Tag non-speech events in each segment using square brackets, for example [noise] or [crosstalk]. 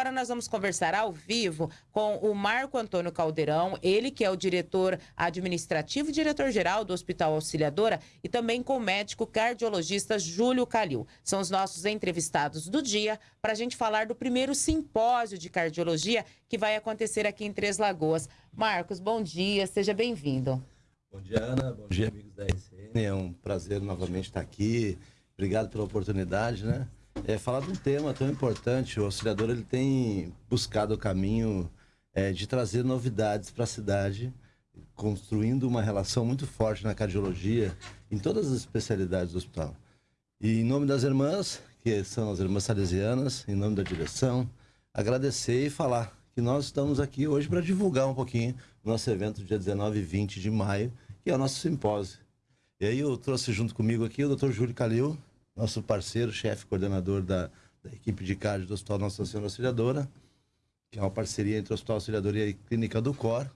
agora nós vamos conversar ao vivo com o Marco Antônio Caldeirão, ele que é o diretor administrativo e diretor-geral do Hospital Auxiliadora, e também com o médico cardiologista Júlio Calil. São os nossos entrevistados do dia para a gente falar do primeiro simpósio de cardiologia que vai acontecer aqui em Três Lagoas. Marcos, bom dia, seja bem-vindo. Bom dia, Ana. Bom dia, amigos da RCN. É um prazer novamente estar aqui. Obrigado pela oportunidade, né? É, falar de um tema tão importante, o auxiliador ele tem buscado o caminho é, de trazer novidades para a cidade, construindo uma relação muito forte na cardiologia, em todas as especialidades do hospital. E em nome das irmãs, que são as irmãs salesianas, em nome da direção, agradecer e falar que nós estamos aqui hoje para divulgar um pouquinho o nosso evento dia 19 e 20 de maio, que é o nosso simpósio. E aí eu trouxe junto comigo aqui o Dr. Júlio Calil, nosso parceiro, chefe, coordenador da, da equipe de cardio do Hospital Nossa Senhora Auxiliadora, que é uma parceria entre o Hospital Auxiliadora e a Clínica do Cor.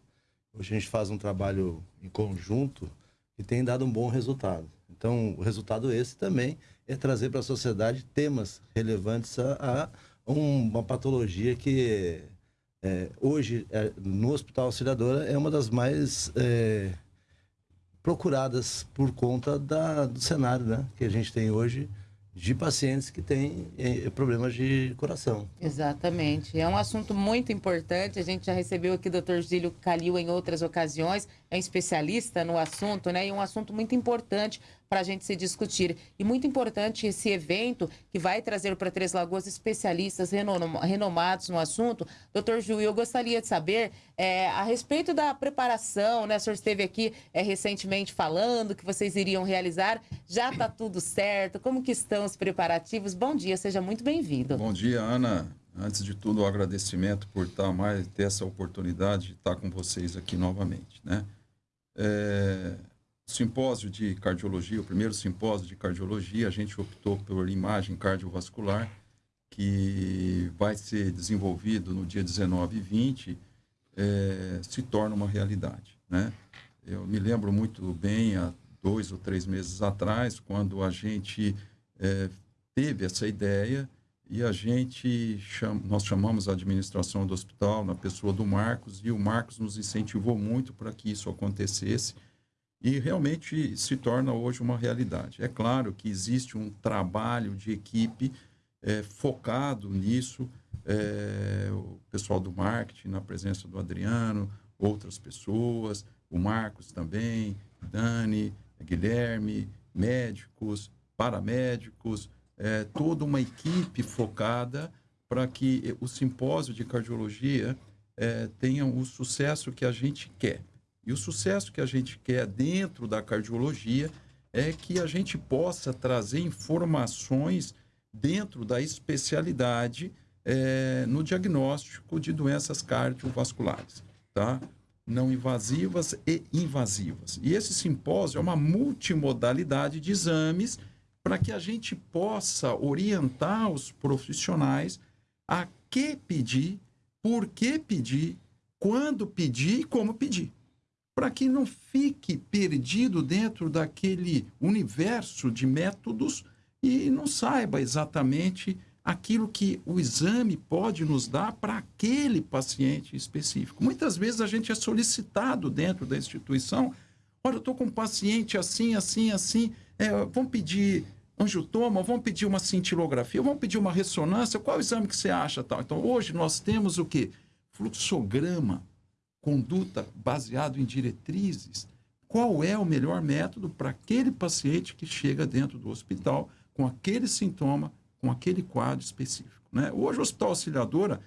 Hoje a gente faz um trabalho em conjunto que tem dado um bom resultado. Então, o resultado esse também é trazer para a sociedade temas relevantes a, a uma patologia que é, hoje é, no Hospital Auxiliadora é uma das mais é, procuradas por conta da, do cenário né, que a gente tem hoje de pacientes que têm eh, problemas de coração. Exatamente. É um assunto muito importante. A gente já recebeu aqui o Dr. Gílio Calil em outras ocasiões, é um especialista no assunto, né? E um assunto muito importante para a gente se discutir. E muito importante esse evento que vai trazer para Três Lagoas especialistas renomados no assunto. Doutor Ju, eu gostaria de saber é, a respeito da preparação, né? O senhor esteve aqui é, recentemente falando que vocês iriam realizar. Já está tudo certo? Como que estão os preparativos? Bom dia, seja muito bem-vindo. Bom dia, Ana. Antes de tudo, o agradecimento por estar mais, ter essa oportunidade de estar com vocês aqui novamente, né? É, simpósio de cardiologia, o primeiro simpósio de cardiologia, a gente optou por imagem cardiovascular, que vai ser desenvolvido no dia 19 e 20, é, se torna uma realidade. Né? Eu me lembro muito bem, há dois ou três meses atrás, quando a gente é, teve essa ideia e a gente, cham, nós chamamos a administração do hospital na pessoa do Marcos, e o Marcos nos incentivou muito para que isso acontecesse, e realmente se torna hoje uma realidade. É claro que existe um trabalho de equipe é, focado nisso, é, o pessoal do marketing, na presença do Adriano, outras pessoas, o Marcos também, Dani, Guilherme, médicos, paramédicos, é, toda uma equipe focada para que o simpósio de cardiologia é, tenha o sucesso que a gente quer. E o sucesso que a gente quer dentro da cardiologia é que a gente possa trazer informações dentro da especialidade é, no diagnóstico de doenças cardiovasculares, tá? Não invasivas e invasivas. E esse simpósio é uma multimodalidade de exames para que a gente possa orientar os profissionais a que pedir, por que pedir, quando pedir e como pedir para que não fique perdido dentro daquele universo de métodos e não saiba exatamente aquilo que o exame pode nos dar para aquele paciente específico. Muitas vezes a gente é solicitado dentro da instituição, olha, eu estou com um paciente assim, assim, assim, é, vamos pedir angiotoma, vamos pedir uma cintilografia, vamos pedir uma ressonância, qual exame que você acha tal? Então, hoje nós temos o quê? Fluxograma, conduta baseado em diretrizes, qual é o melhor método para aquele paciente que chega dentro do hospital com aquele sintoma, com aquele quadro específico. Né? Hoje o Hospital Auxiliadora,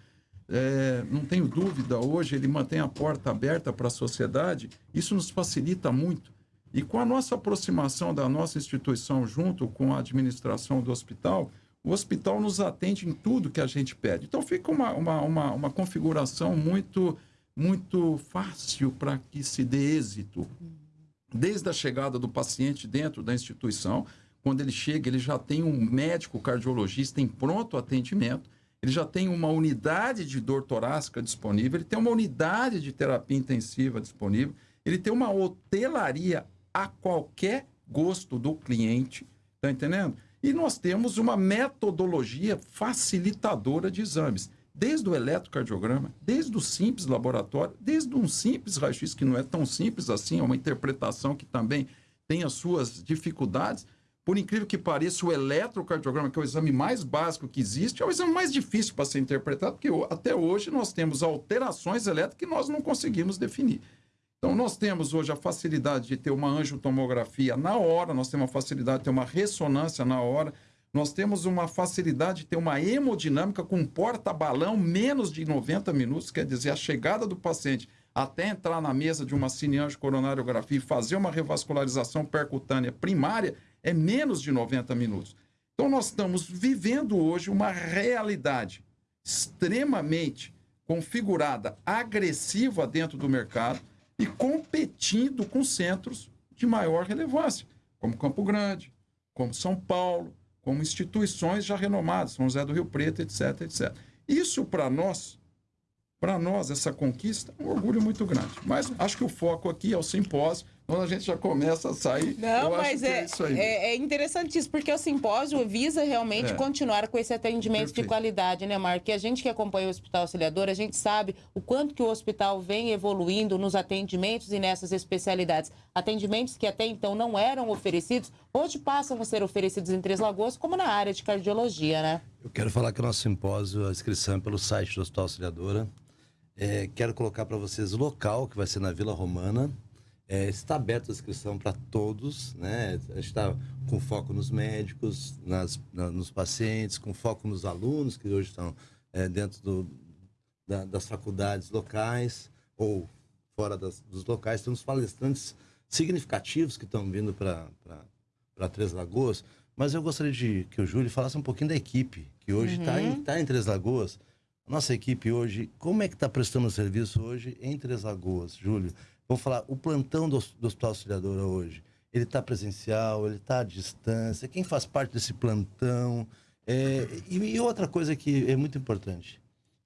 é, não tenho dúvida, hoje ele mantém a porta aberta para a sociedade, isso nos facilita muito. E com a nossa aproximação da nossa instituição junto com a administração do hospital, o hospital nos atende em tudo que a gente pede. Então fica uma, uma, uma, uma configuração muito muito fácil para que se dê êxito. Desde a chegada do paciente dentro da instituição, quando ele chega, ele já tem um médico cardiologista em pronto atendimento, ele já tem uma unidade de dor torácica disponível, ele tem uma unidade de terapia intensiva disponível, ele tem uma hotelaria a qualquer gosto do cliente, tá entendendo? E nós temos uma metodologia facilitadora de exames desde o eletrocardiograma, desde o simples laboratório, desde um simples raio-x, que não é tão simples assim, é uma interpretação que também tem as suas dificuldades. Por incrível que pareça, o eletrocardiograma, que é o exame mais básico que existe, é o exame mais difícil para ser interpretado, porque até hoje nós temos alterações elétricas que nós não conseguimos definir. Então, nós temos hoje a facilidade de ter uma angiotomografia na hora, nós temos a facilidade de ter uma ressonância na hora, nós temos uma facilidade de ter uma hemodinâmica com porta-balão menos de 90 minutos, quer dizer, a chegada do paciente até entrar na mesa de uma cineangiocoronariografia e fazer uma revascularização percutânea primária é menos de 90 minutos. Então, nós estamos vivendo hoje uma realidade extremamente configurada, agressiva dentro do mercado e competindo com centros de maior relevância, como Campo Grande, como São Paulo, como instituições já renomadas, São José do Rio Preto, etc, etc. Isso, para nós, para nós, essa conquista é um orgulho muito grande. Mas acho que o foco aqui é o simpósio, quando a gente já começa a sair. Não, mas é, é, é, é interessantíssimo, porque o simpósio visa realmente é. continuar com esse atendimento Perfeito. de qualidade, né, Marco? Que a gente que acompanha o Hospital Auxiliador, a gente sabe o quanto que o hospital vem evoluindo nos atendimentos e nessas especialidades. Atendimentos que até então não eram oferecidos, hoje passam a ser oferecidos em Três Lagoas, como na área de cardiologia, né? Eu quero falar que o nosso simpósio, a inscrição é pelo site do Hospital Auxiliadora. É, quero colocar para vocês o local, que vai ser na Vila Romana, é, está aberta a inscrição para todos, né? A gente está com foco nos médicos, nas, na, nos pacientes, com foco nos alunos que hoje estão é, dentro do, da, das faculdades locais ou fora das, dos locais. Temos palestrantes significativos que estão vindo para Três Lagoas, mas eu gostaria de que o Júlio falasse um pouquinho da equipe, que hoje está uhum. em, tá em Três Lagoas. Nossa equipe hoje, como é que está prestando serviço hoje em Três Lagoas, Júlio? Vamos falar, o plantão do, do Hospital Auxiliadora hoje, ele está presencial, ele está à distância, quem faz parte desse plantão. É, e, e, outra coisa que é muito importante,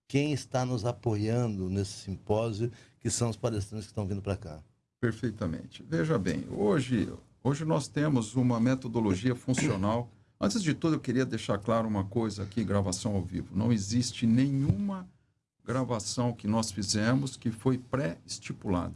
quem está nos apoiando nesse simpósio, que são os palestrantes que estão vindo para cá. Perfeitamente. Veja bem, hoje, hoje nós temos uma metodologia funcional. Antes de tudo, eu queria deixar claro uma coisa aqui, gravação ao vivo. Não existe nenhuma gravação que nós fizemos que foi pré-estipulada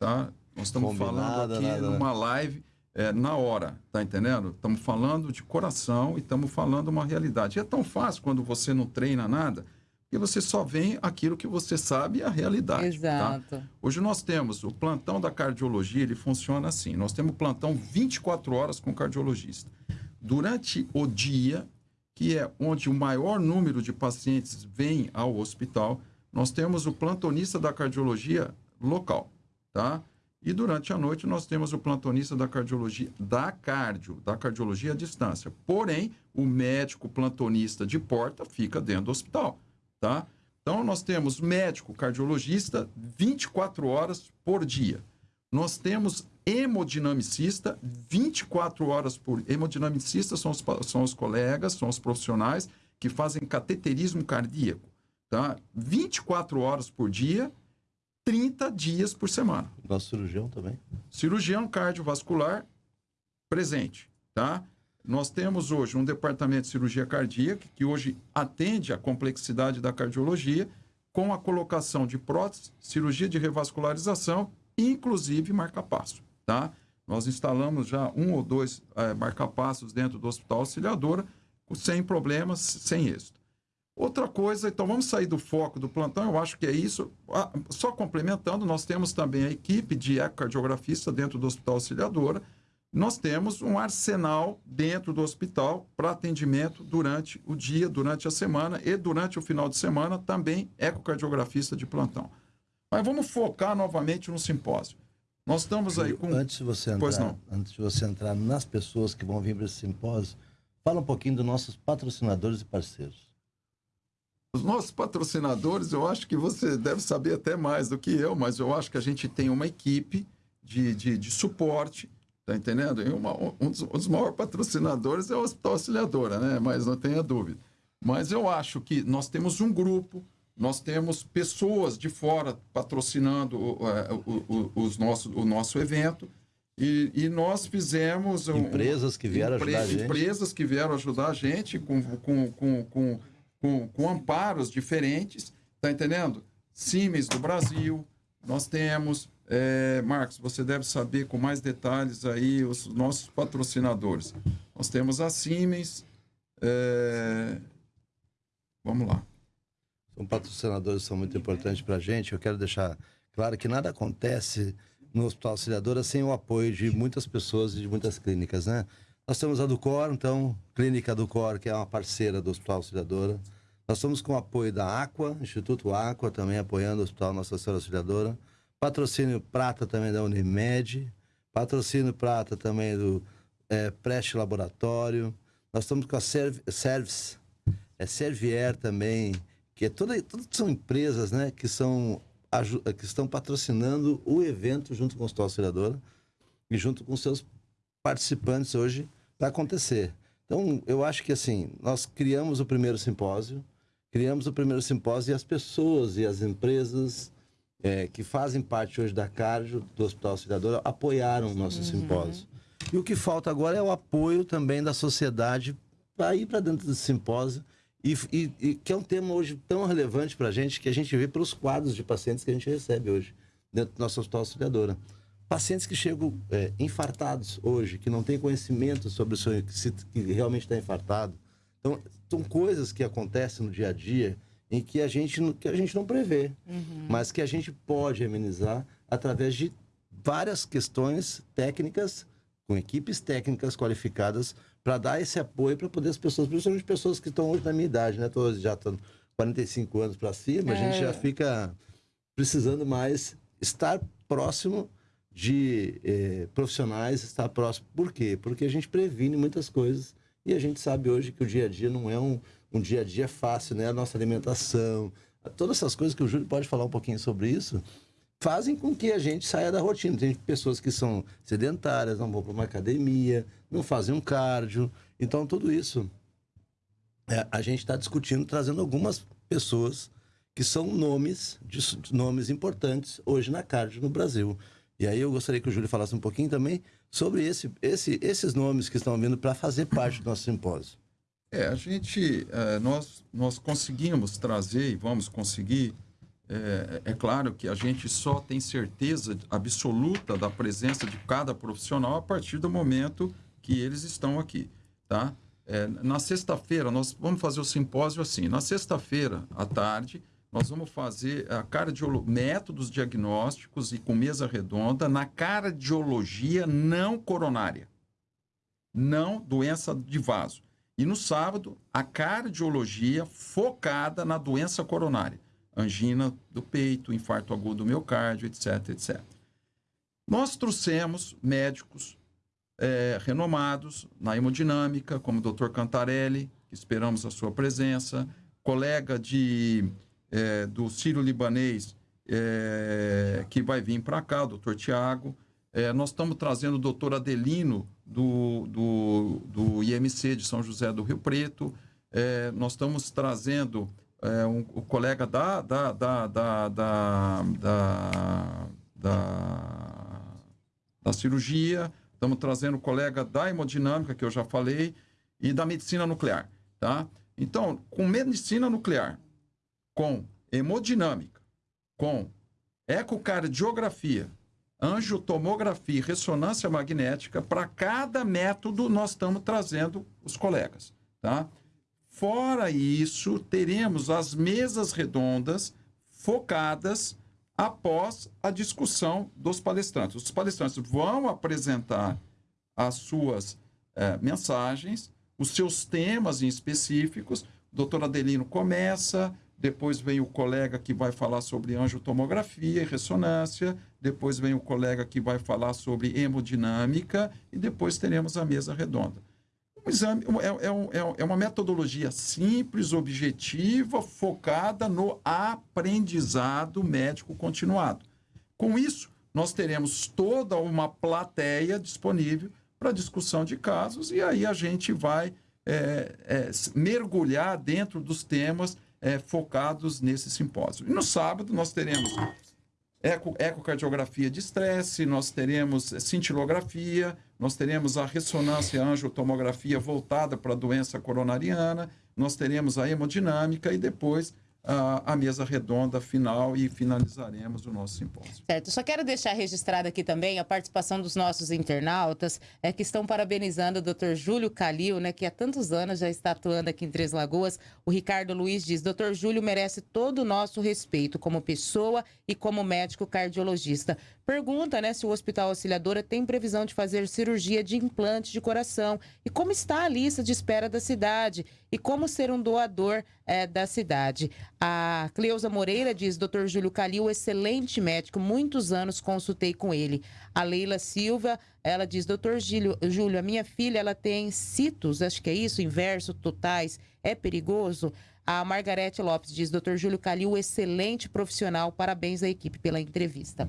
tá? Nós estamos falando aqui nada, numa live é, na hora, tá entendendo? Estamos falando de coração e estamos falando uma realidade. E é tão fácil quando você não treina nada, que você só vem aquilo que você sabe e a realidade. Tá? Exato. Tá? Hoje nós temos o plantão da cardiologia, ele funciona assim. Nós temos plantão 24 horas com o cardiologista. Durante o dia, que é onde o maior número de pacientes vem ao hospital, nós temos o plantonista da cardiologia local tá? E durante a noite nós temos o plantonista da cardiologia, da cardio, da cardiologia à distância. Porém, o médico plantonista de porta fica dentro do hospital, tá? Então nós temos médico cardiologista 24 horas por dia. Nós temos hemodinamicista 24 horas por hemodinamicista são os, são os colegas, são os profissionais que fazem cateterismo cardíaco, tá? 24 horas por dia 30 dias por semana. Nosso cirurgião também? Cirurgião cardiovascular presente, tá? Nós temos hoje um departamento de cirurgia cardíaca que hoje atende a complexidade da cardiologia com a colocação de prótese, cirurgia de revascularização inclusive marca-passo, tá? Nós instalamos já um ou dois é, marca-passos dentro do Hospital Auxiliadora sem problemas, sem êxito. Outra coisa, então vamos sair do foco do plantão, eu acho que é isso. Ah, só complementando, nós temos também a equipe de ecocardiografista dentro do Hospital Auxiliadora. Nós temos um arsenal dentro do hospital para atendimento durante o dia, durante a semana e durante o final de semana também ecocardiografista de plantão. Mas vamos focar novamente no simpósio. Nós estamos aí com. Antes de você entrar. Antes de você entrar nas pessoas que vão vir para esse simpósio, fala um pouquinho dos nossos patrocinadores e parceiros. Os nossos patrocinadores, eu acho que você deve saber até mais do que eu, mas eu acho que a gente tem uma equipe de, de, de suporte, tá entendendo? E uma, um, dos, um, dos, maiores patrocinadores é o Hospital Auxiliadora, né? Mas não tenha dúvida. Mas eu acho que nós temos um grupo, nós temos pessoas de fora patrocinando uh, os nosso, o nosso evento. E, e, nós fizemos. Um, empresas que vieram ajudar a gente. Empresas que vieram ajudar a gente com, com, com, com com, com amparos diferentes, tá entendendo? Siemens do Brasil, nós temos, é, Marcos, você deve saber com mais detalhes aí os nossos patrocinadores. Nós temos a Siemens, é, vamos lá. São patrocinadores são muito importantes para a gente. Eu quero deixar claro que nada acontece no Hospital Auxiliadora sem o apoio de muitas pessoas e de muitas clínicas, né? Nós temos a Ducor, então, Clínica Ducor, que é uma parceira do Hospital Auxiliadora. Nós estamos com o apoio da Aqua, Instituto Aqua, também apoiando o Hospital Nossa Senhora Auxiliadora. Patrocínio Prata também da Unimed. Patrocínio Prata também do é, Preste Laboratório. Nós estamos com a Serv Service, é Servier também, que é toda, todas são empresas né, que, são, que estão patrocinando o evento junto com o Hospital Auxiliadora e junto com seus participantes hoje para acontecer. Então, eu acho que assim, nós criamos o primeiro simpósio, criamos o primeiro simpósio e as pessoas e as empresas é, que fazem parte hoje da Cardio, do Hospital Auxiliadora, apoiaram o nosso uhum. simpósio. E o que falta agora é o apoio também da sociedade para ir para dentro desse simpósio, e, e, e, que é um tema hoje tão relevante para a gente que a gente vê pelos quadros de pacientes que a gente recebe hoje dentro do nosso Hospital Auxiliadora. Pacientes que chegam é, infartados hoje, que não têm conhecimento sobre o seu, que, se, que realmente está infartado. Então, são coisas que acontecem no dia a dia em que a gente, que a gente não prevê, uhum. mas que a gente pode amenizar através de várias questões técnicas, com equipes técnicas qualificadas, para dar esse apoio para poder as pessoas, principalmente pessoas que estão hoje na minha idade, né? Todos já estão 45 anos para cima, é. a gente já é. fica precisando mais estar próximo de eh, profissionais estar próximo. Por quê? Porque a gente previne muitas coisas e a gente sabe hoje que o dia a dia não é um, um dia a dia fácil, né? A nossa alimentação, todas essas coisas que o Júlio pode falar um pouquinho sobre isso, fazem com que a gente saia da rotina. Tem pessoas que são sedentárias, não vão para uma academia, não fazem um cardio. Então, tudo isso é, a gente está discutindo, trazendo algumas pessoas que são nomes, de, nomes importantes hoje na cardio no Brasil. E aí eu gostaria que o Júlio falasse um pouquinho também sobre esse, esse, esses nomes que estão vindo para fazer parte do nosso simpósio. É, a gente, é, nós, nós conseguimos trazer e vamos conseguir. É, é, claro que a gente só tem certeza absoluta da presença de cada profissional a partir do momento que eles estão aqui, tá? É, na sexta-feira, nós vamos fazer o simpósio assim. Na sexta-feira, à tarde, nós vamos fazer a cardiolo... métodos diagnósticos e com mesa redonda na cardiologia não coronária. Não doença de vaso. E no sábado, a cardiologia focada na doença coronária. Angina do peito, infarto agudo do miocárdio, etc, etc. Nós trouxemos médicos é, renomados na hemodinâmica, como o Dr. Cantarelli, que esperamos a sua presença, colega de é, do Sírio-Libanês, é, que vai vir para cá, doutor Tiago. É, nós estamos trazendo o doutor Adelino, do, do, do IMC de São José do Rio Preto. É, nós estamos trazendo é, um, o colega da, da, da, da, da, da, da, da cirurgia, estamos trazendo o colega da hemodinâmica, que eu já falei, e da medicina nuclear. Tá? Então, com medicina nuclear, com hemodinâmica, com ecocardiografia, angiotomografia e ressonância magnética, para cada método nós estamos trazendo os colegas, tá? Fora isso, teremos as mesas redondas focadas após a discussão dos palestrantes. Os palestrantes vão apresentar as suas eh, mensagens, os seus temas em específicos. O doutor Adelino começa, depois vem o colega que vai falar sobre angiotomografia e ressonância, depois vem o colega que vai falar sobre hemodinâmica e depois teremos a mesa redonda. Um exame é, é, é, é uma metodologia simples, objetiva, focada no aprendizado médico continuado. Com isso, nós teremos toda uma plateia disponível para discussão de casos e aí a gente vai é, é, mergulhar dentro dos temas é, focados nesse simpósio. E no sábado nós teremos eco, ecocardiografia de estresse, nós teremos cintilografia, nós teremos a ressonância angiotomografia voltada para a doença coronariana, nós teremos a hemodinâmica e depois a, mesa redonda final e finalizaremos o nosso simpósio. Certo. Só quero deixar registrada aqui também a participação dos nossos internautas é, que estão parabenizando o Dr. Júlio Calil, né, que há tantos anos já está atuando aqui em Três Lagoas. O Ricardo Luiz diz: Dr. Júlio merece todo o nosso respeito como pessoa e como médico cardiologista. Pergunta né, se o Hospital Auxiliadora tem previsão de fazer cirurgia de implante de coração e como está a lista de espera da cidade e como ser um doador é, da cidade. A Cleusa Moreira diz: Dr. Júlio Calil, excelente médico, muitos anos consultei com ele. A Leila Silva, ela diz: Dr. Júlio, a minha filha ela tem citos, acho que é isso, inverso, totais, é perigoso? A Margarete Lopes diz: Dr. Júlio Calil, excelente profissional, parabéns à equipe pela entrevista.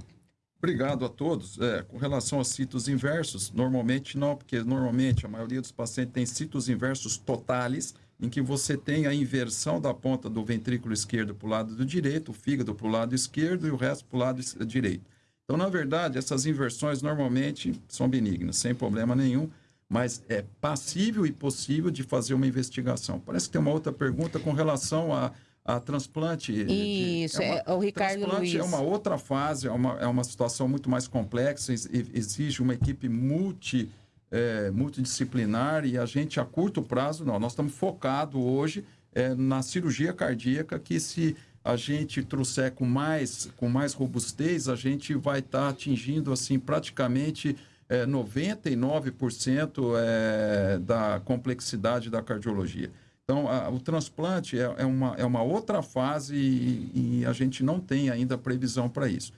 Obrigado a todos. É, com relação a citos inversos, normalmente não, porque normalmente a maioria dos pacientes tem citos inversos totais, em que você tem a inversão da ponta do ventrículo esquerdo para o lado do direito, o fígado para o lado esquerdo e o resto para o lado direito. Então, na verdade, essas inversões normalmente são benignas, sem problema nenhum, mas é passível e possível de fazer uma investigação. Parece que tem uma outra pergunta com relação a a transplante. Isso, de, é, uma, é, o Ricardo transplante Luiz. é uma outra fase, é uma, é uma situação muito mais complexa, exige uma equipe multi, é, multidisciplinar e a gente, a curto prazo, não. Nós estamos focados hoje é, na cirurgia cardíaca, que se a gente trouxer com mais, com mais robustez, a gente vai estar tá atingindo, assim, praticamente... É, 99% é, da complexidade da cardiologia. Então, a, o transplante é, é, uma, é uma outra fase e, e a gente não tem ainda previsão para isso.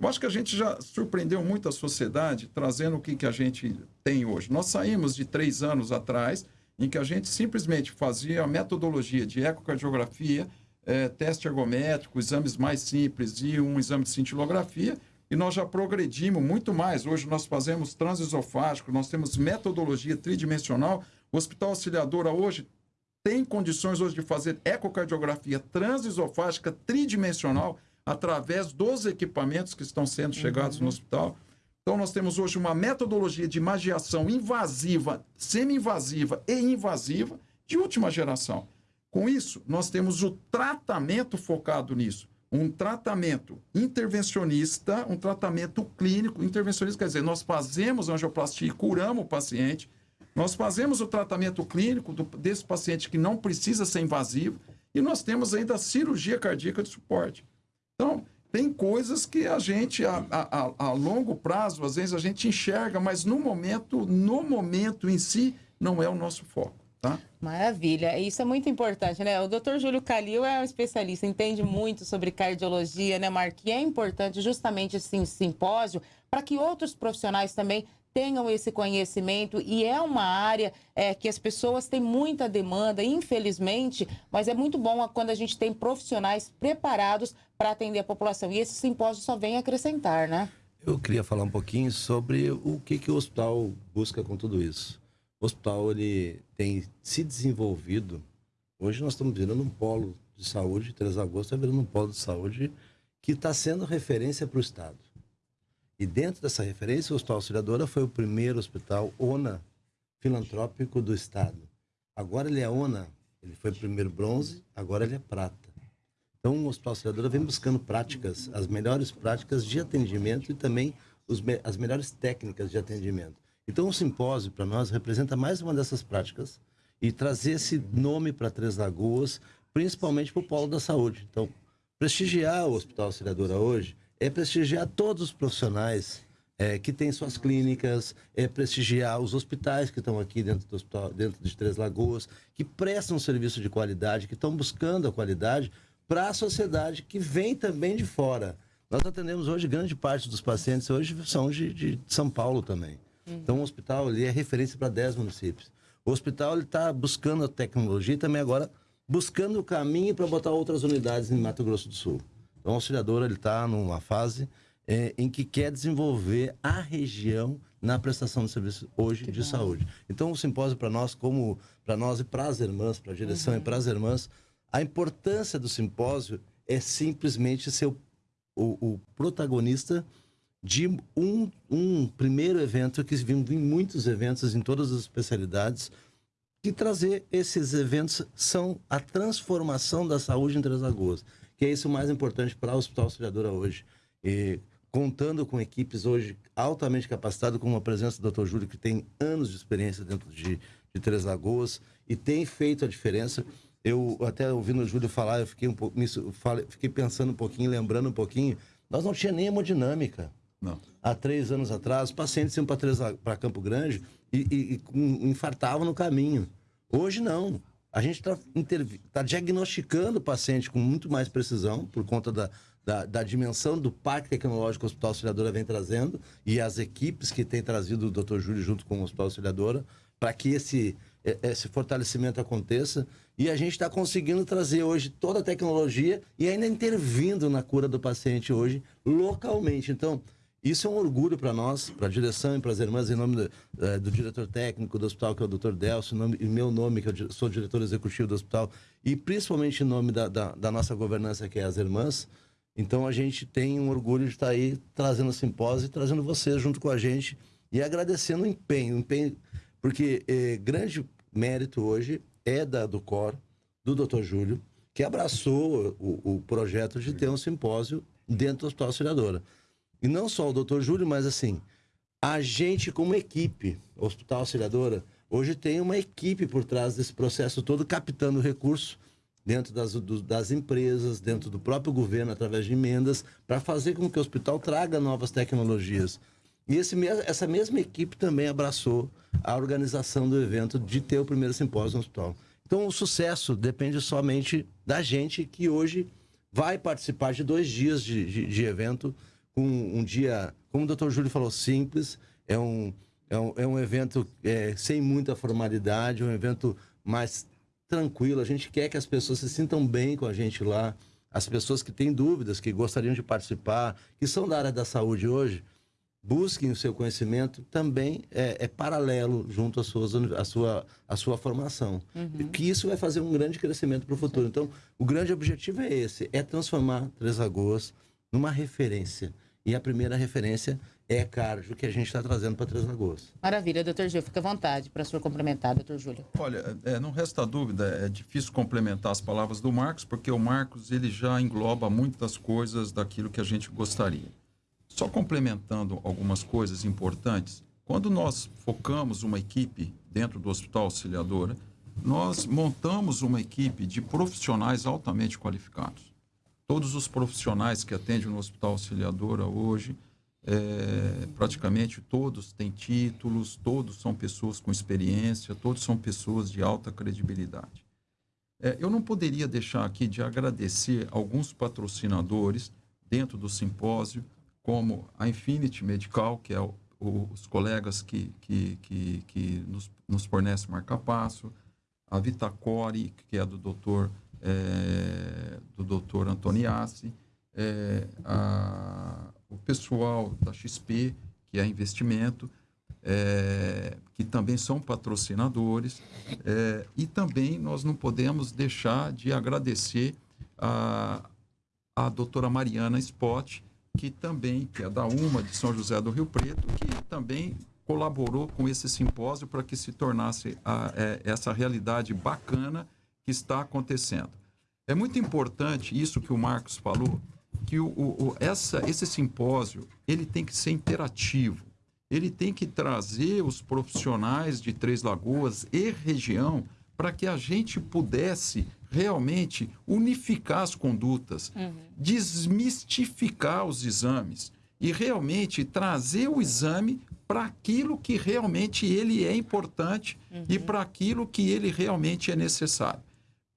Eu acho que a gente já surpreendeu muito a sociedade trazendo o que, que a gente tem hoje. Nós saímos de três anos atrás, em que a gente simplesmente fazia a metodologia de ecocardiografia, é, teste ergométrico, exames mais simples e um exame de cintilografia, e nós já progredimos muito mais. Hoje nós fazemos transesofágico, nós temos metodologia tridimensional. O Hospital Auxiliadora hoje tem condições hoje de fazer ecocardiografia transesofágica tridimensional através dos equipamentos que estão sendo chegados uhum. no hospital. Então, nós temos hoje uma metodologia de magiação invasiva, semi-invasiva e invasiva de última geração. Com isso, nós temos o tratamento focado nisso. Um tratamento intervencionista, um tratamento clínico. Intervencionista quer dizer, nós fazemos angioplastia e curamos o paciente nós fazemos o tratamento clínico do, desse paciente que não precisa ser invasivo e nós temos ainda a cirurgia cardíaca de suporte. Então, tem coisas que a gente, a, a, a, longo prazo, às vezes a gente enxerga, mas no momento, no momento em si, não é o nosso foco. Tá? Maravilha, isso é muito importante, né? O doutor Júlio Calil é um especialista, entende muito sobre cardiologia, né, Mark? E é importante justamente esse simpósio para que outros profissionais também tenham esse conhecimento e é uma área é, que as pessoas têm muita demanda, infelizmente, mas é muito bom quando a gente tem profissionais preparados para atender a população. E esse simpósio só vem acrescentar, né? Eu queria falar um pouquinho sobre o que, que o hospital busca com tudo isso. O hospital ele tem se desenvolvido. Hoje nós estamos virando um polo de saúde, 3 de agosto está virando um polo de saúde que está sendo referência para o Estado. E dentro dessa referência, o Hospital Auxiliadora foi o primeiro hospital ONA filantrópico do Estado. Agora ele é ONA, ele foi primeiro bronze, agora ele é prata. Então, o Hospital Auxiliadora vem buscando práticas, as melhores práticas de atendimento e também os, as melhores técnicas de atendimento. Então, o simpósio, para nós, representa mais uma dessas práticas e trazer esse nome para Três Lagoas, principalmente para o polo da saúde. Então, prestigiar o Hospital Auxiliadora hoje é prestigiar todos os profissionais é, que têm suas clínicas, é prestigiar os hospitais que estão aqui dentro do hospital, dentro de Três Lagoas, que prestam um serviço de qualidade, que estão buscando a qualidade para a sociedade que vem também de fora. Nós atendemos hoje, grande parte dos pacientes hoje são de, de São Paulo também. Uhum. Então, o hospital ele é referência para 10 municípios. O hospital está buscando a tecnologia e também agora buscando o caminho para botar outras unidades em Mato Grosso do Sul. Então, o auxiliador está numa fase é, em que quer desenvolver a região na prestação de serviço hoje que de bom. saúde. Então, o simpósio para nós, como para nós e para as irmãs, para a direção uhum. e para as irmãs, a importância do simpósio é simplesmente ser o, o, o protagonista de um, um primeiro evento que vimos em muitos eventos em todas as especialidades que trazer esses eventos são a transformação da saúde em Três Lagoas, que é isso o mais importante para o Hospital Auxiliadora hoje. E contando com equipes hoje altamente capacitadas, como a presença do Dr. Júlio, que tem anos de experiência dentro de, de Três Lagoas e tem feito a diferença. Eu até ouvindo o Júlio falar, eu fiquei um pouco, fiquei pensando um pouquinho, lembrando um pouquinho, nós não tinha nem hemodinâmica. Não. Há três anos atrás, os pacientes iam para Campo Grande e, e, e infartavam no caminho. Hoje não. A gente está tá diagnosticando o paciente com muito mais precisão, por conta da, da, da, dimensão do parque tecnológico que o Hospital Auxiliadora vem trazendo e as equipes que têm trazido o Dr. Júlio junto com o Hospital Auxiliadora, para que esse, esse fortalecimento aconteça. E a gente está conseguindo trazer hoje toda a tecnologia e ainda intervindo na cura do paciente hoje localmente. Então, isso é um orgulho para nós, para a direção e para as irmãs, em nome do, é, do, diretor técnico do hospital, que é o Dr. Delcio, em meu nome, que eu sou diretor executivo do hospital, e principalmente em nome da, da, da, nossa governança, que é as irmãs. Então a gente tem um orgulho de estar aí trazendo o simpósio e trazendo vocês junto com a gente e agradecendo o empenho, o empenho porque é, grande mérito hoje é da, do COR, do Dr. Júlio, que abraçou o, o projeto de ter um simpósio dentro do Hospital Auxiliadora. E não só o doutor Júlio, mas assim, a gente como equipe, Hospital Auxiliadora, hoje tem uma equipe por trás desse processo todo, captando recurso dentro das, do, das empresas, dentro do próprio governo, através de emendas, para fazer com que o hospital traga novas tecnologias. E esse, essa mesma equipe também abraçou a organização do evento de ter o primeiro simpósio no hospital. Então, o sucesso depende somente da gente que hoje vai participar de dois dias de, de, de evento com um dia, como o doutor Júlio falou, simples. É um, é um, é um evento é, sem muita formalidade, um evento mais tranquilo. A gente quer que as pessoas se sintam bem com a gente lá. As pessoas que têm dúvidas, que gostariam de participar, que são da área da saúde hoje, busquem o seu conhecimento também é, é paralelo junto às suas, à, sua, à sua formação. Uhum. Que isso vai fazer um grande crescimento para o futuro. Então, o grande objetivo é esse, é transformar Três Lagoas numa referência e a primeira referência é cardio que a gente está trazendo para Três Lagoas. Maravilha, doutor Gil. Fica à vontade para o senhor complementar, doutor Júlio. Olha, é, não resta dúvida, é difícil complementar as palavras do Marcos, porque o Marcos ele já engloba muitas coisas daquilo que a gente gostaria. Só complementando algumas coisas importantes, quando nós focamos uma equipe dentro do Hospital Auxiliadora, nós montamos uma equipe de profissionais altamente qualificados todos os profissionais que atendem no Hospital Auxiliadora hoje, é, praticamente todos têm títulos, todos são pessoas com experiência, todos são pessoas de alta credibilidade. É, eu não poderia deixar aqui de agradecer alguns patrocinadores dentro do simpósio, como a Infinity Medical, que é o, o, os colegas que, que, que, que nos, nos fornecem marca-passo, a Vitacore, que é do doutor é, do doutor Antoniassi, é, a, o pessoal da XP, que é investimento, é, que também são patrocinadores, é, e também nós não podemos deixar de agradecer a, a doutora Mariana Spot, que também, que é da UMA de São José do Rio Preto, que também colaborou com esse simpósio para que se tornasse a, é, essa realidade bacana que está acontecendo. É muito importante isso que o Marcos falou, que o, o, essa, esse simpósio ele tem que ser interativo. Ele tem que trazer os profissionais de Três Lagoas e região para que a gente pudesse realmente unificar as condutas, uhum. desmistificar os exames e realmente trazer o exame para aquilo que realmente ele é importante uhum. e para aquilo que ele realmente é necessário.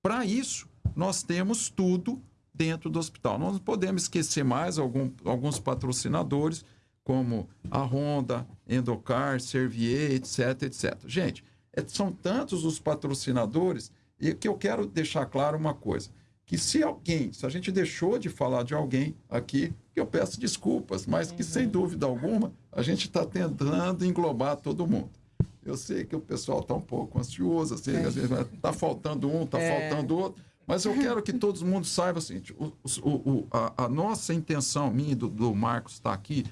Para isso, nós temos tudo dentro do hospital. Nós não podemos esquecer mais algum, alguns patrocinadores, como a Honda, Endocar, Servier, etc, etc. Gente, é, são tantos os patrocinadores e que eu quero deixar claro uma coisa, que se alguém, se a gente deixou de falar de alguém aqui, que eu peço desculpas, mas que sem dúvida alguma a gente está tentando englobar todo mundo. Eu sei que o pessoal está um pouco ansioso, assim, é. às vezes está faltando um, está é. faltando outro, mas eu quero que todo mundo saiba assim, o, o, o, a, a, nossa intenção, minha e do, do Marcos estar tá aqui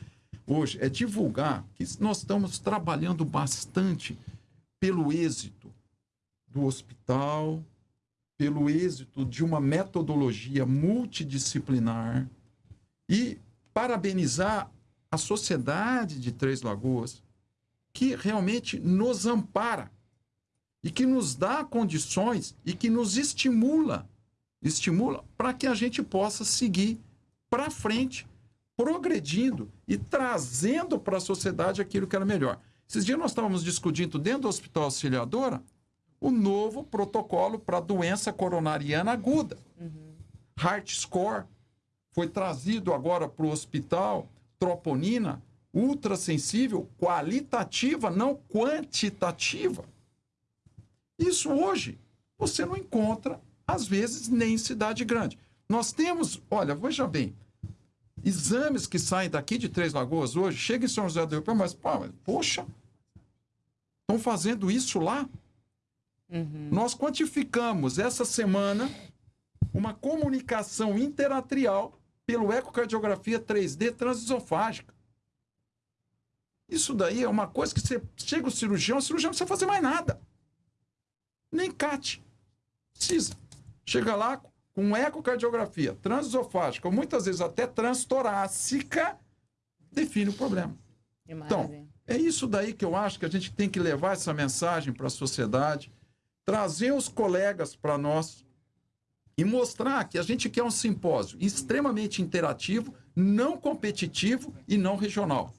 hoje, é divulgar que nós estamos trabalhando bastante pelo êxito do hospital, pelo êxito de uma metodologia multidisciplinar e parabenizar a sociedade de Três Lagoas, que realmente nos ampara e que nos dá condições e que nos estimula, estimula para que a gente possa seguir para frente, progredindo e trazendo para a sociedade aquilo que era melhor. Esses dias nós estávamos discutindo dentro do Hospital Auxiliadora o novo protocolo para doença coronariana aguda. Uhum. Heart Score foi trazido agora para o hospital, troponina ultrassensível, qualitativa, não quantitativa. Isso hoje você não encontra, às vezes, nem em cidade grande. Nós temos, olha, veja bem, exames que saem daqui de Três Lagoas hoje, chega em São José do Rio Preto, mas, pô, poxa, estão fazendo isso lá? Uhum. Nós quantificamos essa semana uma comunicação interatrial pelo ecocardiografia 3D transesofágica. Isso daí é uma coisa que você chega o cirurgião, o cirurgião não precisa fazer mais nada. Nem CAT. Precisa. Chega lá com ecocardiografia transesofágica, ou muitas vezes até transtorácica, define o problema. Então, é isso daí que eu acho que a gente tem que levar essa mensagem para a sociedade, trazer os colegas para nós e mostrar que a gente quer um simpósio extremamente interativo, não competitivo e não regional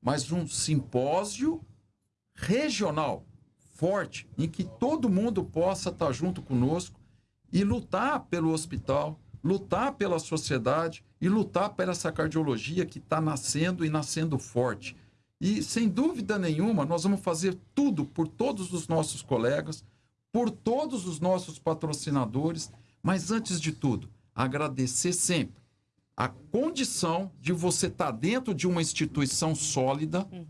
mas um simpósio regional forte, em que todo mundo possa estar junto conosco e lutar pelo hospital, lutar pela sociedade e lutar pela essa cardiologia que está nascendo e nascendo forte. E, sem dúvida nenhuma, nós vamos fazer tudo por todos os nossos colegas, por todos os nossos patrocinadores, mas, antes de tudo, agradecer sempre a condição de você estar tá dentro de uma instituição sólida uhum.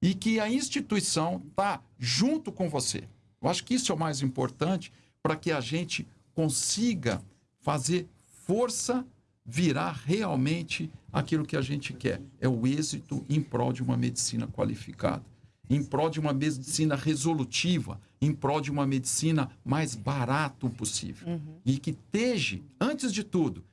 e que a instituição está junto com você. Eu acho que isso é o mais importante para que a gente consiga fazer força virar realmente aquilo que a gente quer. É o êxito em prol de uma medicina qualificada, em prol de uma medicina resolutiva, em prol de uma medicina mais barato possível. Uhum. E que esteja, antes de tudo,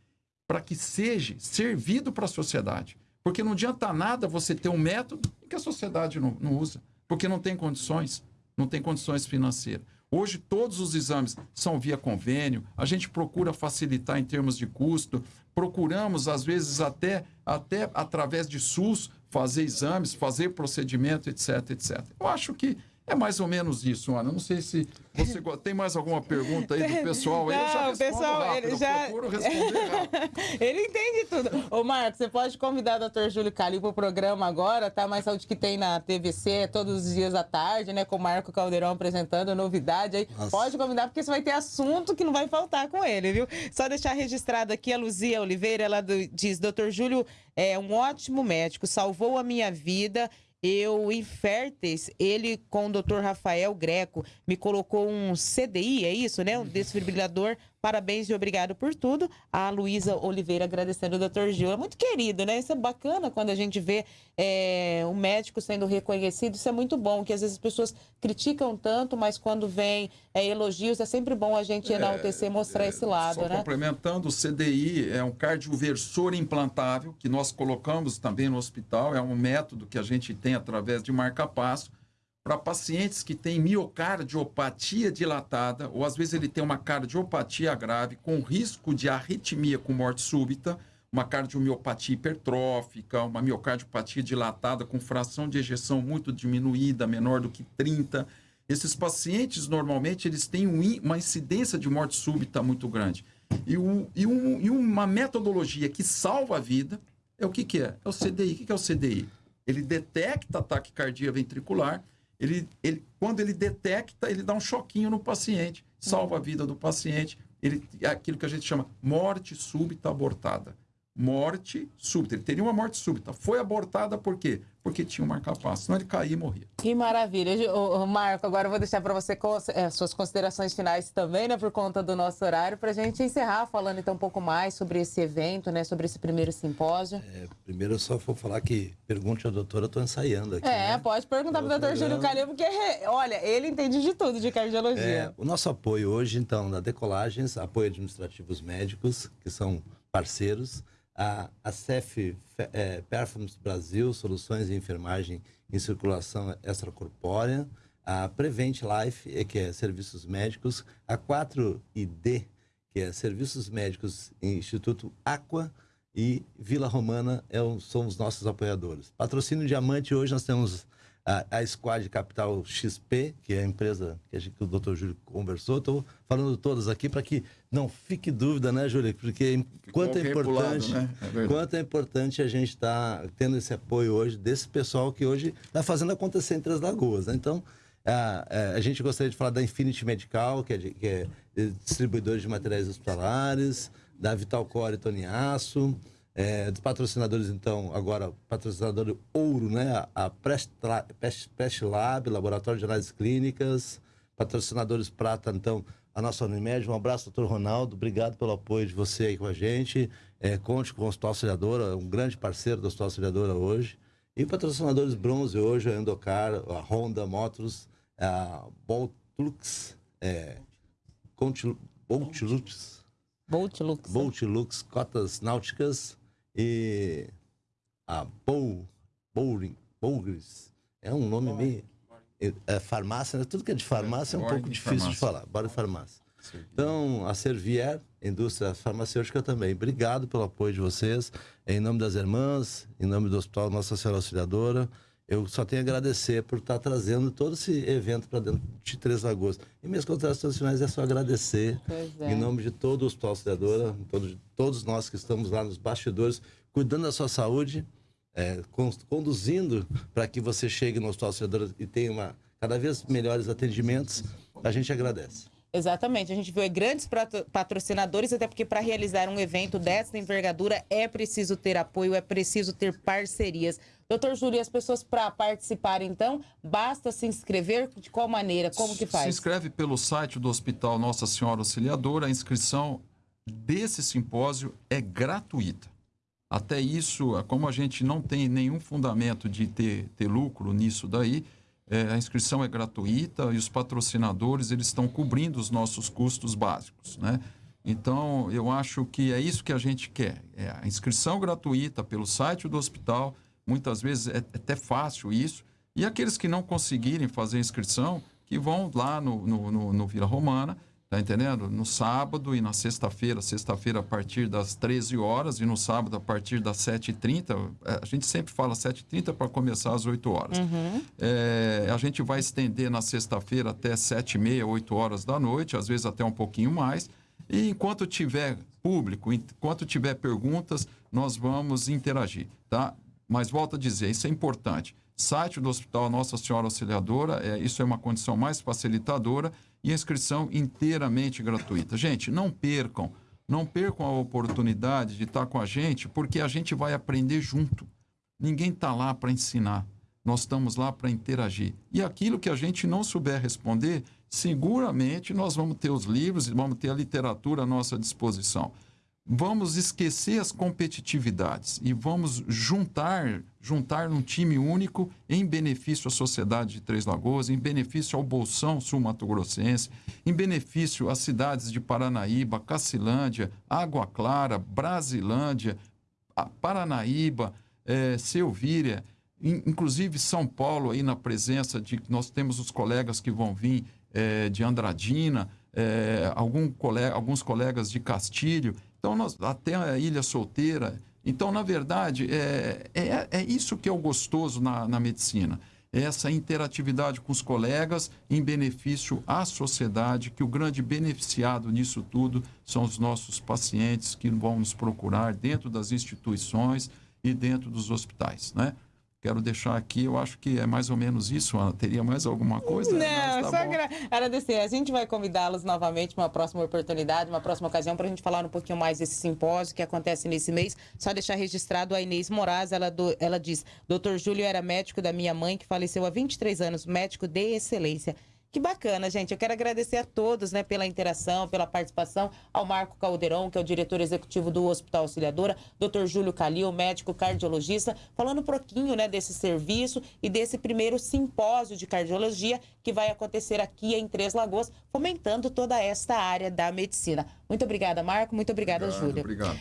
para que seja servido para a sociedade. Porque não adianta nada você ter um método que a sociedade não, não usa, porque não tem condições, não tem condições financeiras. Hoje, todos os exames são via convênio, a gente procura facilitar em termos de custo, procuramos, às vezes, até, até através de SUS, fazer exames, fazer procedimento, etc, etc. Eu acho que é mais ou menos isso, Ana. Não sei se você tem mais alguma pergunta aí do [laughs] pessoal. Não, eu já o pessoal, rápido, ele já... procuro responder [laughs] ele entende tudo. Ô, Marcos, você pode convidar o Dr. Júlio Cali para o programa agora, tá? Mais saúde que tem na TVC todos os dias à tarde, né? Com o Marco Caldeirão apresentando novidade aí. Nossa. Pode convidar, porque você vai ter assunto que não vai faltar com ele, viu? Só deixar registrado aqui a Luzia Oliveira, ela diz, Dr. Júlio é um ótimo médico, salvou a minha vida eu, em Férteis, ele com o doutor Rafael Greco me colocou um CDI, é isso, né? Um desfibrilador Parabéns e obrigado por tudo. A Luísa Oliveira agradecendo o doutor Gil. É muito querido, né? Isso é bacana quando a gente vê é, um médico sendo reconhecido. Isso é muito bom, que às vezes as pessoas criticam tanto, mas quando vem é, elogios, é sempre bom a gente enaltecer e mostrar é, esse lado, só né? complementando, o CDI é um cardioversor implantável que nós colocamos também no hospital. É um método que a gente tem através de marca-passo para pacientes que têm miocardiopatia dilatada, ou às vezes ele tem uma cardiopatia grave, com risco de arritmia com morte súbita, uma cardiomiopatia hipertrófica, uma miocardiopatia dilatada com fração de ejeção muito diminuída, menor do que 30. Esses pacientes, normalmente, eles têm uma incidência de morte súbita muito grande. E, e, um, e uma metodologia que salva a vida é o que, que é? É o CDI. O que, que é o CDI? Ele detecta ataque cardíaco ventricular, ele, ele, quando ele detecta, ele dá um choquinho no paciente, salva a vida do paciente. Ele, é aquilo que a gente chama morte súbita abortada. Morte súbita. Ele teria uma morte súbita. Foi abortada por quê? Porque tinha um marca-passo. Senão ele caía e morria. Que maravilha. O, Marco, agora eu vou deixar para você é, suas considerações finais também, né, por conta do nosso horário, para a gente encerrar falando então um pouco mais sobre esse evento, né, sobre esse primeiro simpósio. É, primeiro eu só vou falar que pergunte ao doutor, eu estou ensaiando aqui. É, né? pode perguntar para o doutor Júlio Calil, porque, olha, ele entende de tudo de cardiologia. É, o nosso apoio hoje, então, da Decolagens, apoio administrativos médicos, que são parceiros, a, a CEF é, Performance Brasil, Soluções de Enfermagem em Circulação Extracorpórea, a Prevent Life, que é Serviços Médicos, a 4ID, que é Serviços Médicos Instituto Aqua, e Vila Romana é um, são os nossos apoiadores. Patrocínio Diamante, hoje nós temos a, a Squad Capital XP, que é a empresa que, a gente, que o Dr. Júlio conversou. Estou falando todas aqui para que não fique dúvida, né, Júlio? Porque quanto é importante, né? é quanto é importante a gente estar tá tendo esse apoio hoje desse pessoal que hoje está fazendo acontecer em Três Lagoas. Né? Então, a, a, gente gostaria de falar da Infinity Medical, que é, de, que é distribuidor de materiais hospitalares, da Vital Core Toniaço, é, dos patrocinadores, então, agora, patrocinador ouro, né? A Pest Lab, Laboratório de Análises Clínicas, patrocinadores prata, então, a nossa Unimed. Um abraço, doutor Ronaldo. Obrigado pelo apoio de você aí com a gente. É, conte com o Hospital Auxiliadora, um grande parceiro do Hospital Auxiliadora hoje. E patrocinadores bronze hoje, a Endocar, a Honda Motors, a Boltlux, é, Boltlux, Boltlux, Boltlux, Cotas Náuticas, e a Bow, Bowling, Bowgris, é um nome meio... É, farmácia, né? tudo que é de farmácia é, um pouco de difícil farmácia. de falar. Bora de farmácia. Então, a Servier, indústria farmacêutica também. Obrigado pelo apoio de vocês. Em nome das irmãs, em nome do Hospital Nossa Senhora Auxiliadora, eu só tenho a agradecer por estar trazendo todo esse evento para dentro de Três Lagoas. E minhas considerações finais é só agradecer, é. em nome de todo o Hospital Auxiliadora, todos, todos nós que estamos lá nos bastidores, cuidando da sua saúde, é, conduzindo para que você chegue no Hospital Auxiliadora e tenha uma, cada vez melhores atendimentos. A gente agradece. Exatamente, a gente viu grandes patrocinadores, até porque para realizar um evento dessa envergadura é preciso ter apoio, é preciso ter parcerias. Doutor Júlio, as pessoas para participar, então, basta se inscrever? De qual maneira? Como que faz? Se inscreve pelo site do Hospital Nossa Senhora Auxiliadora. A inscrição desse simpósio é gratuita. Até isso, como a gente não tem nenhum fundamento de ter, ter lucro nisso daí, é, a inscrição é gratuita e os patrocinadores eles estão cobrindo os nossos custos básicos, né? Então, eu acho que é isso que a gente quer. É a inscrição gratuita pelo site do hospital, Muitas vezes é, é até fácil isso. E aqueles que não conseguirem fazer inscrição, que vão lá no, no, no, no Vila Romana, tá entendendo? No sábado e na sexta-feira, sexta-feira a partir das 13 horas e no sábado a partir das 7h30. É, a gente sempre fala 7h30 para começar às 8 horas. Uhum. É, a gente vai estender na sexta-feira até 7h30, 8 horas da noite, às vezes até um pouquinho mais. E enquanto tiver público, enquanto tiver perguntas, nós vamos interagir, tá? Mas volto a dizer, isso é importante. Site do Hospital Nossa Senhora Auxiliadora, é, isso é uma condição mais facilitadora e a inscrição inteiramente gratuita. Gente, não percam, não percam a oportunidade de estar com a gente, porque a gente vai aprender junto. Ninguém está lá para ensinar, nós estamos lá para interagir. E aquilo que a gente não souber responder, seguramente nós vamos ter os livros e vamos ter a literatura à nossa disposição vamos esquecer as competitividades e vamos juntar, juntar num time único em benefício à sociedade de Três Lagoas, em benefício ao Bolsão Sul-Mato-Grossense, em benefício às cidades de Paranaíba, Cacilândia, Água Clara, Brasilândia, Paranaíba, é, Selvíria, inclusive São Paulo aí na presença de nós temos os colegas que vão vir é, de Andradina, é, algum colega, alguns colegas de Castilho então, nós, até a Ilha Solteira. Então, na verdade, é, é, é isso que é o gostoso na, na medicina. É essa interatividade com os colegas em benefício à sociedade, que o grande beneficiado nisso tudo são os nossos pacientes que vão nos procurar dentro das instituições e dentro dos hospitais, né? Quero deixar aqui, eu acho que é mais ou menos isso, Ana. Teria mais alguma coisa? Não, tá só agra agradecer. A gente vai convidá-los novamente uma próxima oportunidade, uma próxima ocasião, para a gente falar um pouquinho mais desse simpósio que acontece nesse mês. Só deixar registrado a Inês Moraes, ela, do, ela diz, doutor Júlio era médico da minha mãe, que faleceu há 23 anos, médico de excelência. Que bacana, gente. Eu quero agradecer a todos né, pela interação, pela participação, ao Marco Caldeirão, que é o diretor executivo do Hospital Auxiliadora, Dr. Júlio Calil, médico cardiologista, falando um pouquinho né, desse serviço e desse primeiro simpósio de cardiologia que vai acontecer aqui em Três Lagoas, fomentando toda esta área da medicina. Muito obrigada, Marco. Muito obrigada, Júlia. Obrigado.